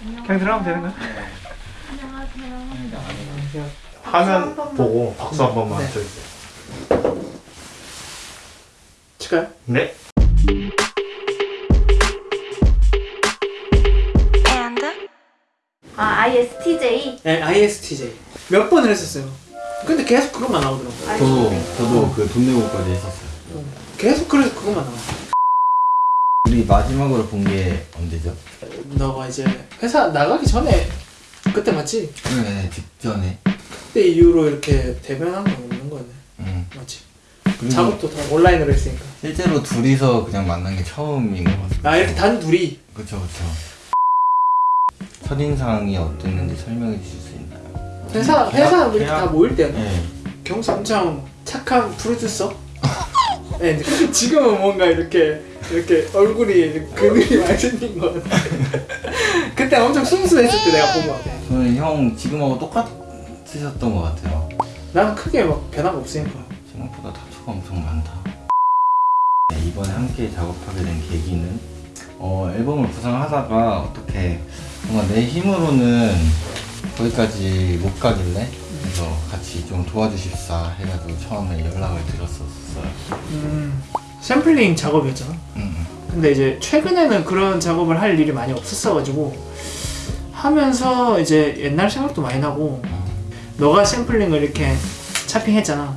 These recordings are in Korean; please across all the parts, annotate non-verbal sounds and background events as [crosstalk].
그냥 들어가면 되는 거야? 안녕하세요. 화면 보고 박수 한 번만 네. 쳐주세요. 칠까요? 네. 아 ISTJ? 네, ISTJ. 몇 번을 했었어요. 근데 계속 그것만 나오더라고요. 저도 저도 그 돈 내고까지 했었어요. 계속 그래서 그것만 나와. 우리 마지막으로 본 게 언제죠? 너가 이제 회사 나가기 전에 그때 맞지? 네 직전에. 그때 이후로 이렇게 대면한 건 없는 거네. 음. 맞지? 작업도 다 온라인으로 했으니까. 실제로 둘이서 그냥 만난 게 처음인 것 같아요. 아 이렇게 단 둘이 그쵸 그쵸. 첫인상이 어땠는지 설명해 주실 수 있나요? 회사 계약- 회사 우리 다 모일 때는 네. 경수 엄청 착한 프로듀서. [laughs] 네, 근데 지금은 뭔가 이렇게 이렇게 얼굴이 그늘이 많이 생긴 것 같아. 그때 엄청 순수했을 때 내가 본것 같아. 저는 형 지금하고 똑같으셨던 것 같아요. 나는 크게 막 변화가 없으니까. 생각보다 다투가 엄청 많다. 네, 이번에 함께 작업하게 된 계기는 어, 앨범을 구상하다가 어떻게 뭔가 내 힘으로는 거기까지 못 가길래 그래서 같이 좀 도와주십사 해가지고 처음에 연락을 드렸었어요. 음, 샘플링 작업이었잖아. 음, 근데 이제 최근에는 그런 작업을 할 일이 많이 없었어가지고 하면서 이제 옛날 생각도 많이 나고 음, 너가 샘플링을 이렇게 차핑했잖아.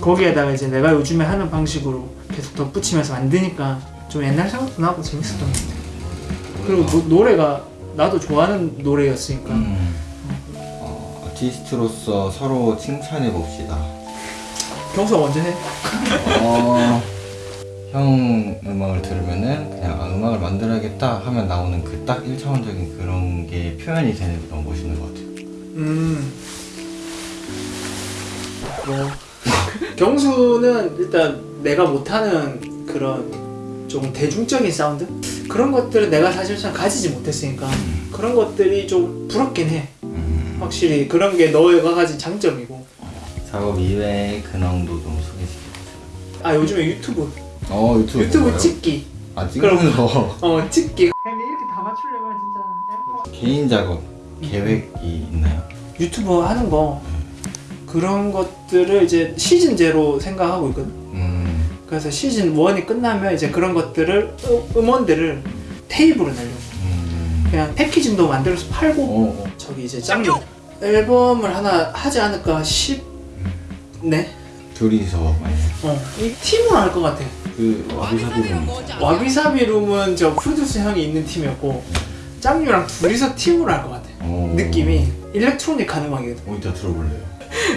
거기에다가 이제 내가 요즘에 하는 방식으로 계속 덧붙이면서 만드니까 좀 옛날 생각도 나고 재밌었던 것 같아. 그리고 노, 노래가 나도 좋아하는 노래였으니까 음, 어, 아티스트로서 서로 칭찬해 봅시다. 경수가 먼저 해. 어, 형 음악을 들으면은 그냥 아, 음악을 만들어야겠다 하면 나오는 그딱 1차원적인 그런 게 표현이 되는 게 너무 멋있는 것 같아요. 음. 뭐 경수는 일단 내가 못하는 그런 좀 대중적인 사운드 그런 것들은 내가 사실상 가지지 못했으니까 그런 것들이 좀 부럽긴 해. 음, 확실히 그런 게 너가 가진 장점이고. 작업 이외의 근황도 좀 소개시켜주세요. 아 요즘에 유튜브 어 유튜브 유튜브? 찍기. 아 찍으면서 어 찍기. 근데 이렇게 다 맞추려면 진짜 개인 작업 계획이 있나요? 유튜브 하는 거. 그런 것들을 이제 시즌 제로 생각하고 있거든. 음, 그래서 시즌 1이 끝나면 이제 그런 것들을 음- 음원들을 테이프로 내려고 음, 그냥 packaging도 만들어서 팔고 어, 어. 저기 이제 짱유 앨범을 하나 하지 않을까 싶네? 둘이서 많이 어, 이 팀으로 할 것 같아 그 와비사비는 와비사비 룸은 저 프로듀서 형이 있는 팀이었고 짱유랑 둘이서 팀으로 할 것 같아. 어, 느낌이 electronic 하는 음악이거든 어 이따 들어볼래요.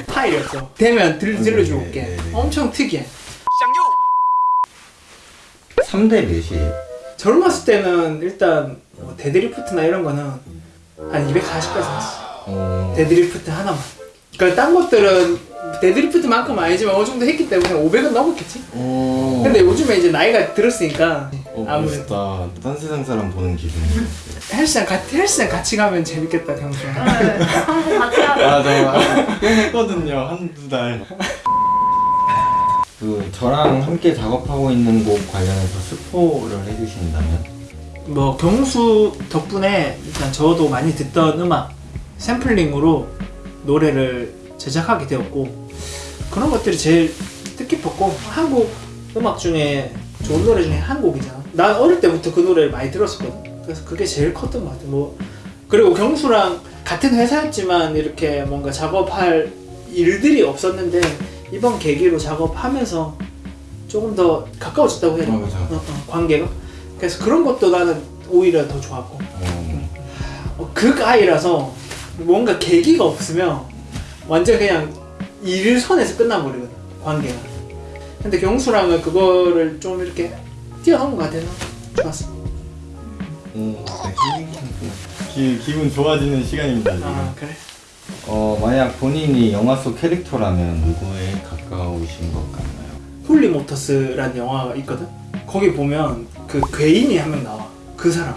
파일이었어. 되면 들, 들려줄게 네, 네, 네. 엄청 특이해. 3대 몇이에요? 젊었을 때는 일단 뭐 deadlift나 이런 거는 한 240까지 나왔어 어, 데드리프트 하나만. 그러니까 딴 것들은 deadlift만큼 아니지만 어느 정도 했기 때문에 500은 넘었겠지. 어, 근데 요즘에 이제 나이가 들었으니까 어, 아무래도 멋있다. 딴 세상 사람 보는 기분. 헬스장 같이 헬스장 같이 가면 재밌겠다 경수. 네, 한번 같이 하자. 아, 저 했거든요. 한두 달. [laughs] 그 저랑 함께 작업하고 있는 곡 관련해서 스포를 해주신다면? 뭐 경수 덕분에 일단 저도 많이 듣던 음악 샘플링으로 노래를 제작하게 되었고 그런 것들이 제일 뜻깊었고 한국 음악 중에 좋은 노래 중에 한 곡이잖아. 난 어릴 때부터 그 노래를 많이 들었었거든. 그래서 그게 제일 컸던 것 같아. 뭐 그리고 경수랑 같은 회사였지만 이렇게 뭔가 작업할 일들이 없었는데 이번 계기로 작업하면서 조금 더 가까워졌다고 해야 되나? 어. 어, 어, 관계가. 그래서 그런 것도 나는 오히려 더 좋았고 어, 어, 극아이라서 뭔가 계기가 없으면 완전 그냥 일선에서 끝나버리거든 관계가 근데 경수랑은 그거를 좀 이렇게 뛰어넘은 것 같아서 좋았어 어, 네, 기, 기분 좋아지는 시간입니다. 지금. 아 그래? 어, 만약 본인이 영화 속 캐릭터라면 누구에 가까우신 것 같나요? 홀리모터스라는 영화가 있거든 거기 보면 그 괴인이 한 명 나와 그 사람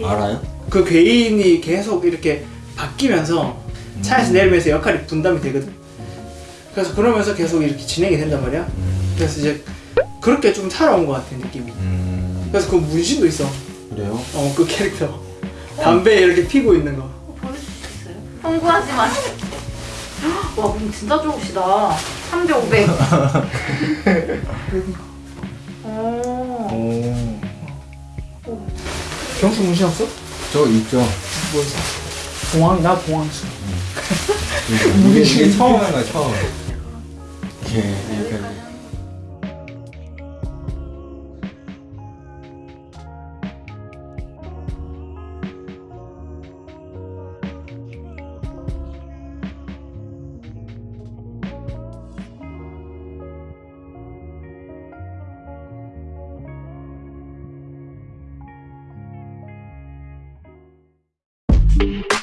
오, 알아요? 그 괴인이 계속 이렇게 바뀌면서 차에서 내리면서 역할이 분담이 되거든 그래서 그러면서 계속 이렇게 진행이 된단 말이야 음, 그래서 이제 그렇게 좀 살아온 것 같아 느낌이 음, 그래서 그 문신도 있어 그래요? 어 그 캐릭터 담배 이렇게 피고 있는 거. 어, 보여줄 수 있어요? 홍보하지 마세요. 와, 몸 진짜 좋으시다. 3대 500. 오. 오. 경수 문신 없어? 저 있죠. 뭐 있어? 나 봉황 있어. 이게, 이게 처음 하는 거야 처음. 이게 이렇게. Thank